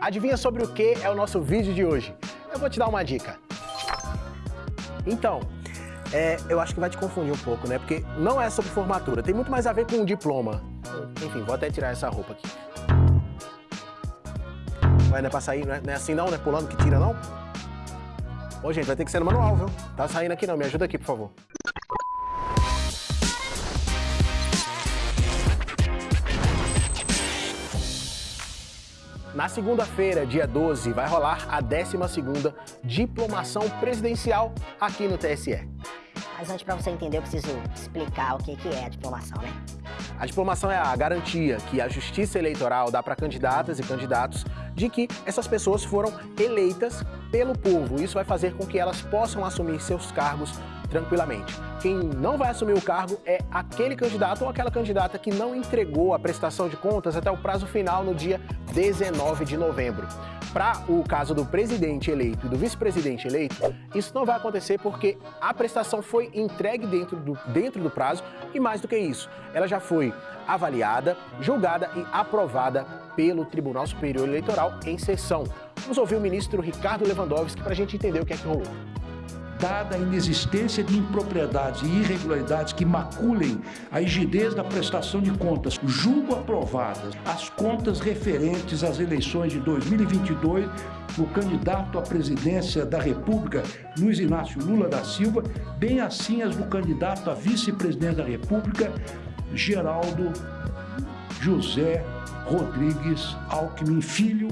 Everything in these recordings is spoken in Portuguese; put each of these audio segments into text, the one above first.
Adivinha sobre o que é o nosso vídeo de hoje? Eu vou te dar uma dica. Então, é, eu acho que vai te confundir um pouco, né? Porque não é sobre formatura, tem muito mais a ver com o diploma. Enfim, vou até tirar essa roupa aqui. Vai, não é pra sair, não é, não é assim não, não é pulando que tira não? Ô, gente, vai ter que ser no manual, viu? Tá saindo aqui não, me ajuda aqui, por favor. Na segunda-feira, dia 12, vai rolar a 12ª Diplomação Presidencial aqui no TSE. Mas antes, para você entender, eu preciso explicar o que é a diplomação, né? A diplomação é a garantia que a Justiça Eleitoral dá para candidatas e candidatos de que essas pessoas foram eleitas pelo povo. Isso vai fazer com que elas possam assumir seus cargos tranquilamente. Quem não vai assumir o cargo é aquele candidato ou aquela candidata que não entregou a prestação de contas até o prazo final no dia 19 de novembro. Para o caso do presidente eleito e do vice-presidente eleito, isso não vai acontecer porque a prestação foi entregue dentro do, dentro do prazo e mais do que isso, ela já foi avaliada, julgada e aprovada pelo Tribunal Superior Eleitoral em sessão. Vamos ouvir o ministro Ricardo Lewandowski para a gente entender o que é que rolou dada a inexistência de impropriedades e irregularidades que maculem a rigidez da prestação de contas, julgo aprovadas as contas referentes às eleições de 2022 do candidato à presidência da República, Luiz Inácio Lula da Silva, bem assim as do candidato a vice-presidente da República, Geraldo José Rodrigues Alckmin Filho,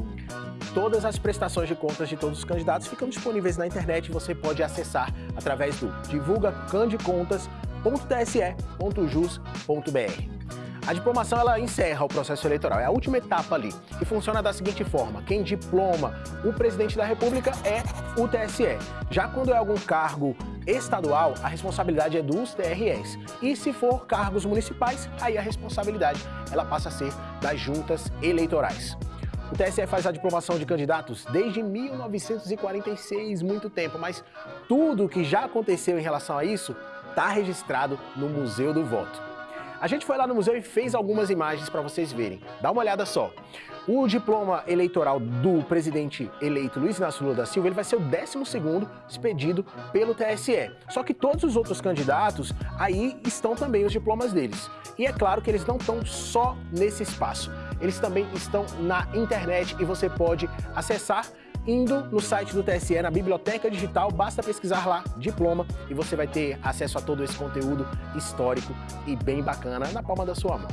Todas as prestações de contas de todos os candidatos ficam disponíveis na internet e você pode acessar através do divulgacandecontas.tse.jus.br. A diplomação ela encerra o processo eleitoral, é a última etapa ali, e funciona da seguinte forma, quem diploma o presidente da república é o TSE. Já quando é algum cargo estadual, a responsabilidade é dos TREs. E se for cargos municipais, aí a responsabilidade ela passa a ser das juntas eleitorais. O TSE faz a diplomação de candidatos desde 1946, muito tempo, mas tudo o que já aconteceu em relação a isso está registrado no Museu do Voto. A gente foi lá no museu e fez algumas imagens para vocês verem. Dá uma olhada só. O diploma eleitoral do presidente eleito Luiz Inácio Lula da Silva ele vai ser o 12º expedido pelo TSE. Só que todos os outros candidatos, aí estão também os diplomas deles. E é claro que eles não estão só nesse espaço. Eles também estão na internet e você pode acessar indo no site do TSE, na Biblioteca Digital, basta pesquisar lá diploma e você vai ter acesso a todo esse conteúdo histórico e bem bacana na palma da sua mão.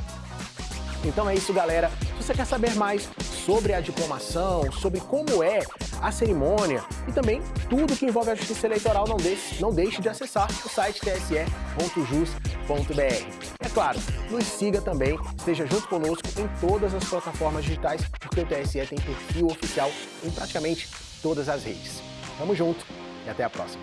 Então é isso, galera. Se você quer saber mais sobre a diplomação, sobre como é a cerimônia e também tudo que envolve a justiça eleitoral, não deixe, não deixe de acessar o site tse.jus.br. É claro, nos siga também, esteja junto conosco em todas as plataformas digitais, porque o TSE tem perfil oficial em praticamente todas as redes. Tamo junto e até a próxima.